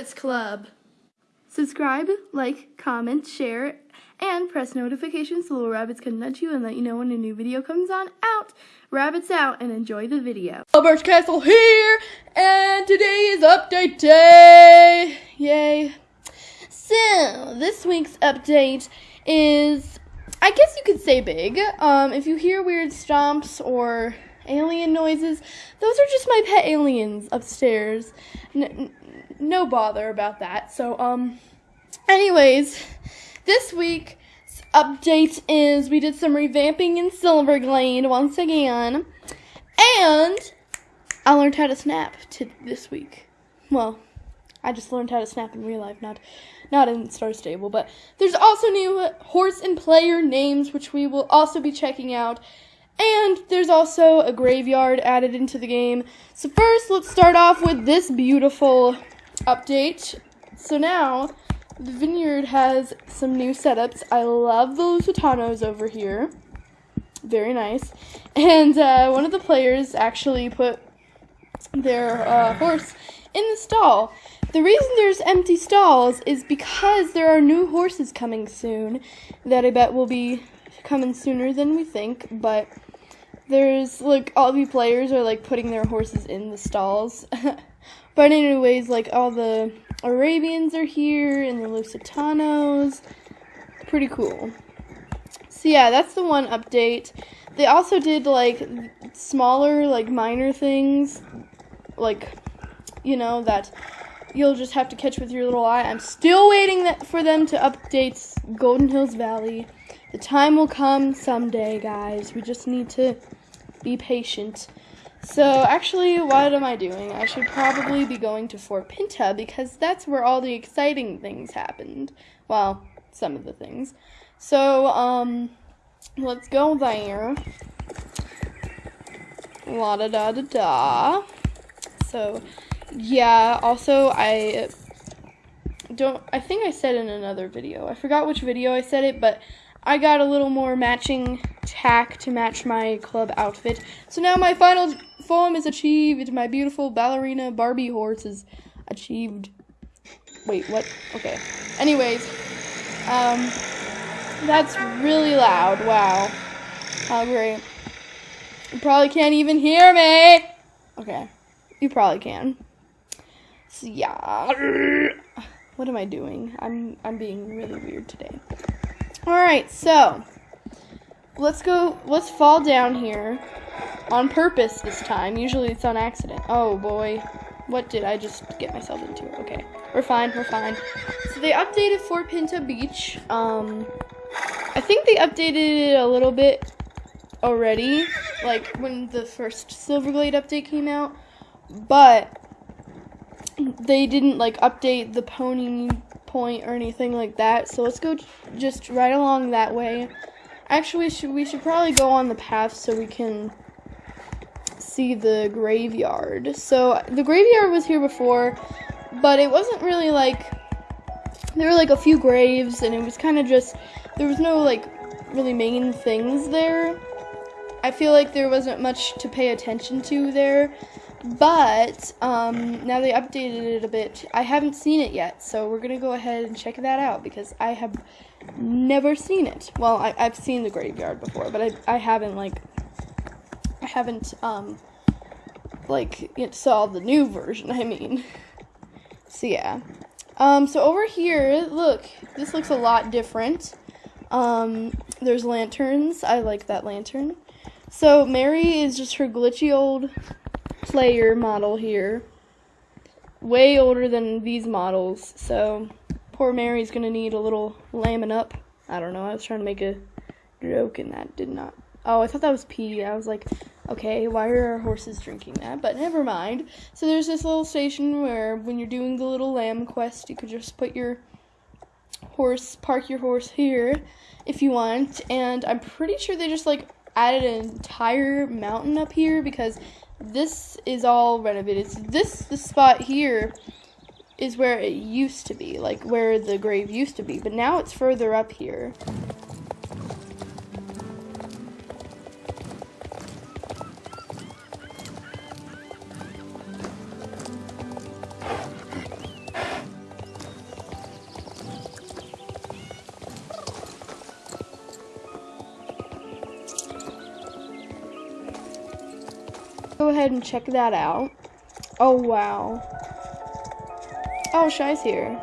Rabbits Club. Subscribe, like, comment, share, and press notifications so little rabbits can nudge you and let you know when a new video comes on out. Rabbits out and enjoy the video. Birch Castle here, and today is update day. Yay. So, this week's update is, I guess you could say big. Um, if you hear weird stomps or alien noises, those are just my pet aliens upstairs. N- no bother about that. So, um, anyways, this week's update is we did some revamping in Silverglade once again, and I learned how to snap to this week. Well, I just learned how to snap in real life, not not in Star Stable. But there's also new horse and player names, which we will also be checking out. And there's also a graveyard added into the game. So first, let's start off with this beautiful update. So now, the vineyard has some new setups. I love the Lusitanos over here. Very nice. And uh, one of the players actually put their uh, horse in the stall. The reason there's empty stalls is because there are new horses coming soon that I bet will be coming sooner than we think, but there's like all the players are like putting their horses in the stalls. but anyways, like all the Arabians are here and the Lusitanos. Pretty cool. So yeah, that's the one update. They also did like smaller, like minor things, like you know that you'll just have to catch with your little eye. I'm still waiting for them to update Golden Hills Valley. The time will come someday, guys. We just need to be patient. So, actually, what am I doing? I should probably be going to Fort Pinta because that's where all the exciting things happened. Well, some of the things. So, um, let's go there. La da da da da. So, yeah, also, I don't, I think I said in another video. I forgot which video I said it, but I got a little more matching tack to match my club outfit. So now my final form is achieved. My beautiful ballerina Barbie horse is achieved. Wait, what? Okay. Anyways, um, that's really loud. Wow. How great. You probably can't even hear me. Okay. You probably can. So yeah. What am I doing? I'm I'm being really weird today. Alright, so let's go let's fall down here on purpose this time. Usually it's on accident. Oh boy. What did I just get myself into? Okay. We're fine, we're fine. So they updated Fort Pinta Beach. Um I think they updated it a little bit already, like when the first Silverglade update came out, but they didn't like update the pony point or anything like that. So let's go just right along that way. Actually, we should, we should probably go on the path so we can see the graveyard. So the graveyard was here before, but it wasn't really like there were like a few graves and it was kind of just there was no like really main things there. I feel like there wasn't much to pay attention to there. But um, now they updated it a bit. I haven't seen it yet, so we're gonna go ahead and check that out because I have never seen it. Well, I, have seen the graveyard before, but I, I haven't like I haven't um like it saw the new version. I mean, so yeah. Um, so over here, look, this looks a lot different. Um, there's lanterns. I like that lantern. So Mary is just her glitchy old player model here. Way older than these models, so poor Mary's gonna need a little lambing up. I don't know, I was trying to make a joke and that did not. Oh, I thought that was pee. I was like, okay, why are our horses drinking that? But never mind. So there's this little station where when you're doing the little lamb quest, you could just put your horse, park your horse here if you want. And I'm pretty sure they just like added an entire mountain up here because this is all renovated. So this the spot here is where it used to be, like where the grave used to be, but now it's further up here. Ahead and check that out. Oh, wow. Oh, Shy's here.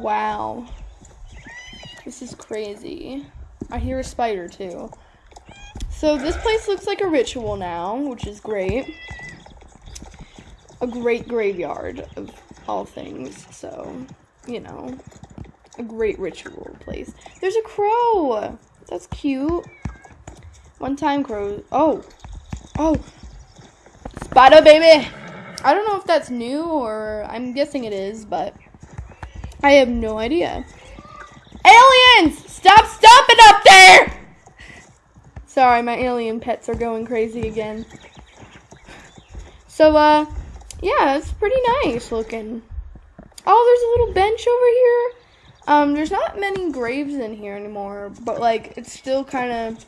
Wow. This is crazy. I hear a spider too. So this place looks like a ritual now, which is great. A great graveyard of all things. So, you know, a great ritual place. There's a crow. That's cute. One time crow. Oh. Oh. Spider baby. I don't know if that's new or I'm guessing it is, but I have no idea. Aliens! Stop stomping up there! Sorry, my alien pets are going crazy again. So, uh, yeah, it's pretty nice looking. Oh, there's a little bench over here. Um, there's not many graves in here anymore, but like it's still kind of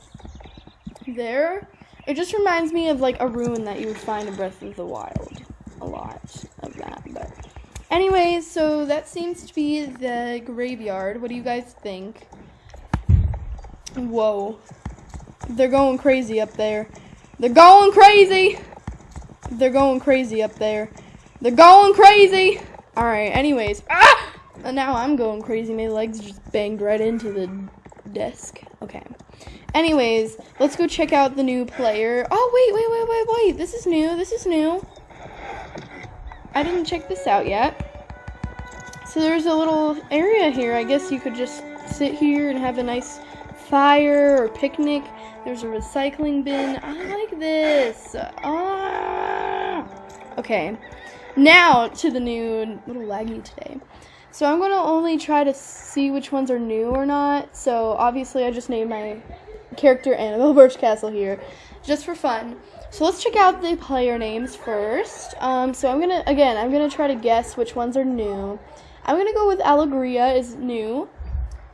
there. It just reminds me of like a ruin that you would find in Breath of the Wild. A lot of that, but anyways, so that seems to be the graveyard. What do you guys think? Whoa. They're going crazy up there. They're going crazy. They're going crazy up there. They're going crazy. All right. Anyways, ah! And now I'm going crazy. My legs just banged right into the desk. Okay. Anyways, let's go check out the new player. Oh wait, wait, wait, wait, wait. This is new. This is new. I didn't check this out yet. So there's a little area here. I guess you could just sit here and have a nice fire or picnic. There's a recycling bin. I like this. Ah. Okay. Now to the new little laggy today. So I'm going to only try to see which ones are new or not. So obviously I just named my character Annabelle Birchcastle here just for fun. So let's check out the player names first. Um, so I'm going to, again, I'm going to try to guess which ones are new. I'm going to go with Allegria is new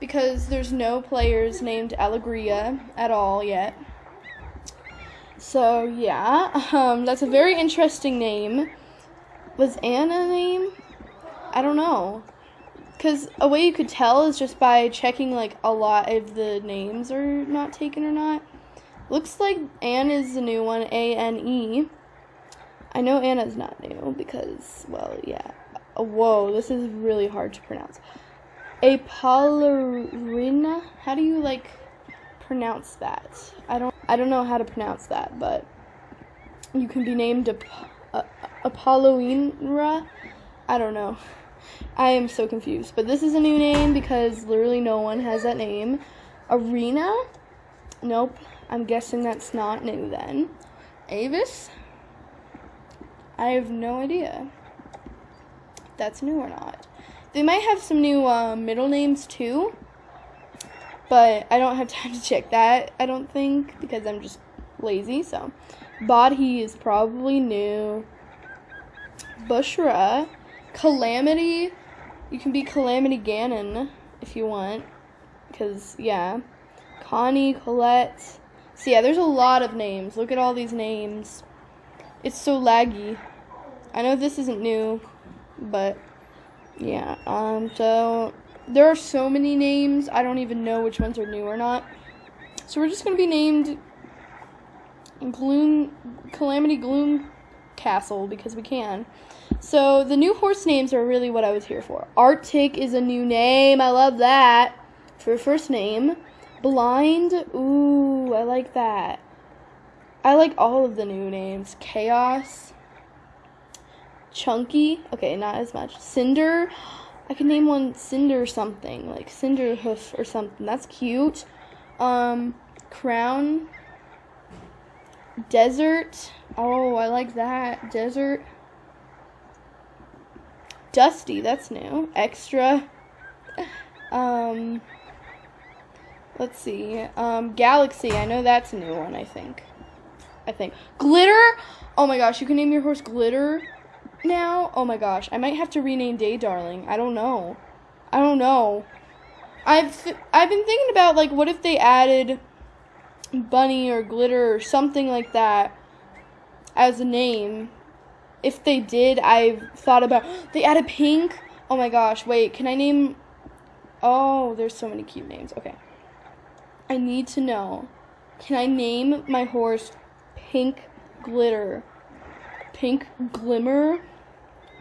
because there's no players named Allegria at all yet. So yeah, um, that's a very interesting name. Was Anna a name? I don't know. Because a way you could tell is just by checking like a lot of the names are not taken or not. Looks like Anne is the new one, A N E. I know Anna's not new because, well, yeah. whoa, this is really hard to pronounce. Apollarina? How do you like pronounce that? I don't I don't know how to pronounce that, but you can be named Ap- uh, Apolloinra. I don't know. I am so confused. But this is a new name because literally no one has that name. Arena? Nope. I'm guessing that's not new then. Avis? I have no idea that's new or not. They might have some new uh, middle names too, but I don't have time to check that, I don't think, because I'm just lazy. So, Bodhi is probably new. Bushra. Calamity. You can be Calamity Ganon if you want. Because, yeah. Connie, Colette. So, yeah, there's a lot of names. Look at all these names. It's so laggy. I know this isn't new, but yeah. Um. So there are so many names. I don't even know which ones are new or not. So we're just gonna be named Gloom, Calamity Gloom Castle because we can. So the new horse names are really what I was here for. Arctic is a new name. I love that for first name. Blind. Ooh, I like that. I like all of the new names. Chaos. Chunky. Okay, not as much. Cinder. I can name one Cinder something, like Cinder Hoof or something. That's cute. Um, Crown. Desert. Oh, I like that. Desert. Dusty, that's new. Extra. Um, let's see. Um, Galaxy, I know that's a new one, I think. I think. Glitter? Oh my gosh, you can name your horse Glitter now? Oh my gosh, I might have to rename Day Darling. I don't know. I don't know. I've I've been thinking about like what if they added bunny or glitter or something like that as a name. If they did, I've thought about they added pink. Oh my gosh, wait, can I name Oh, there's so many cute names. Okay. I need to know Can I name my horse Pink Glitter? Pink Glimmer?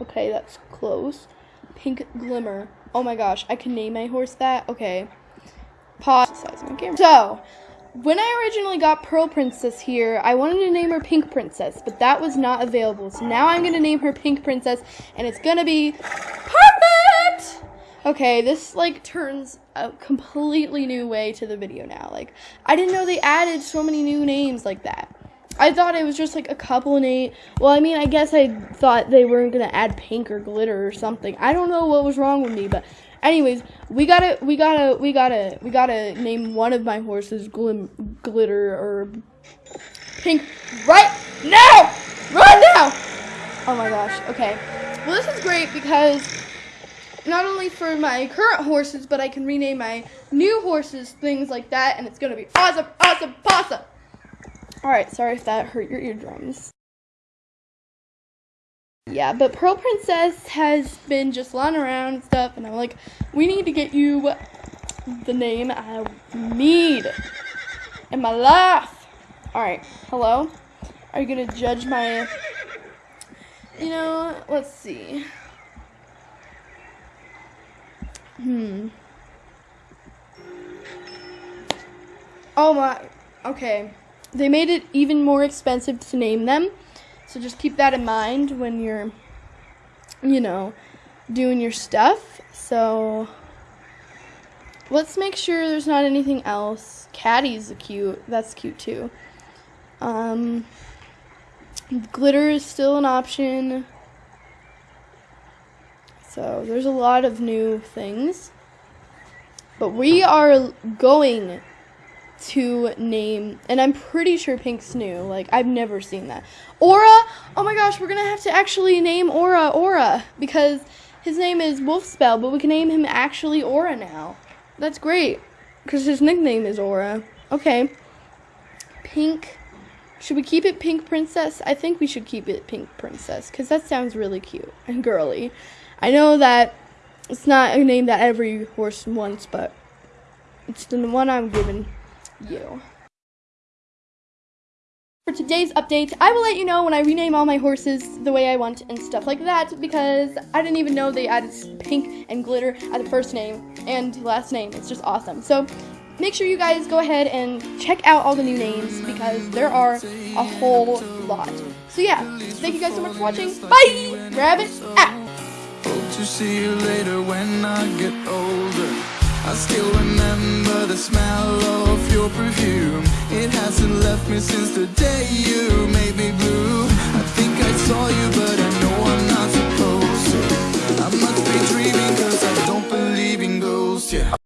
Okay, that's close. Pink Glimmer. Oh my gosh, I can name my horse that? Okay. Pause. So, when I originally got Pearl Princess here, I wanted to name her Pink Princess, but that was not available. So now I'm going to name her Pink Princess, and it's going to be perfect! Okay, this, like, turns a completely new way to the video now. Like, I didn't know they added so many new names like that. I thought it was just like a couple names. Well, I mean, I guess I thought they weren't gonna add pink or glitter or something. I don't know what was wrong with me, but anyways, we gotta, we gotta, we gotta, we gotta name one of my horses glim, glitter or pink right now, right now. Oh my gosh. Okay. Well, this is great because not only for my current horses, but I can rename my new horses things like that, and it's gonna be awesome, awesome, awesome. Alright, sorry if that hurt your eardrums. Yeah, but Pearl Princess has been just lying around and stuff, and I'm like, we need to get you the name I need in my life. Alright, hello? Are you gonna judge my. You know, let's see. Hmm. Oh my. Okay they made it even more expensive to name them. So just keep that in mind when you're, you know, doing your stuff. So let's make sure there's not anything else. Caddy's cute. That's cute too. Um, glitter is still an option. So there's a lot of new things. But we are going to name, and I'm pretty sure Pink's new. Like, I've never seen that. Aura! Oh my gosh, we're gonna have to actually name Aura Aura because his name is Wolfspell, but we can name him actually Aura now. That's great because his nickname is Aura. Okay. Pink. Should we keep it Pink Princess? I think we should keep it Pink Princess because that sounds really cute and girly. I know that it's not a name that every horse wants, but it's the one I'm giving you. For today's update, I will let you know when I rename all my horses the way I want and stuff like that because I didn't even know they added pink and glitter at the first name and last name. It's just awesome. So make sure you guys go ahead and check out all the new names because there are a whole lot. So yeah, thank you guys so much for watching. Bye! Rabbit out! Hope to see you later when I get older. I still remember the smell of your perfume. It hasn't left me since the day you made me blue. I think I saw you but I know I'm not supposed to. I must be dreaming cause I don't believe in ghosts, yeah.